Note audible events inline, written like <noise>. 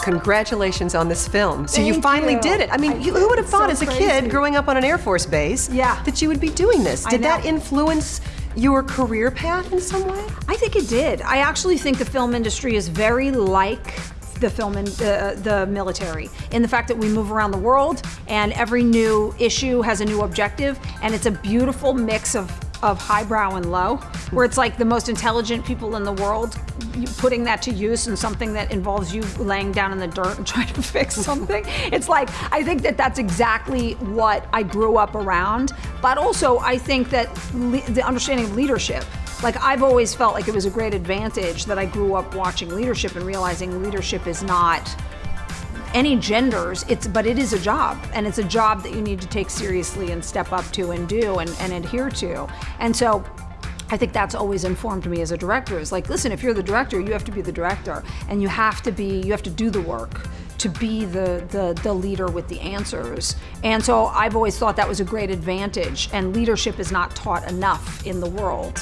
congratulations on this film. So you finally you. did it. I mean, I you, who would have thought so as a crazy. kid growing up on an Air Force base Yeah. that you would be doing this? Did that influence your career path in some way? I think it did. I actually think the film industry is very like the film and uh, the military in the fact that we move around the world and every new issue has a new objective and it's a beautiful mix of of highbrow and low where it's like the most intelligent people in the world putting that to use in something that involves you laying down in the dirt and <laughs> trying to fix something. It's like i think that that's exactly what i grew up around. But also i think that the understanding of leadership like I've always felt like it was a great advantage that I grew up watching leadership and realizing leadership is not any genders it's but it is a job and it's a job that you need to take seriously and step up to and do and, and adhere to and so I think that's always informed me as a director is like listen if you're the director you have to be the director and you have to be you have to do the work to be the, the, the leader with the answers. And so I've always thought that was a great advantage, and leadership is not taught enough in the world.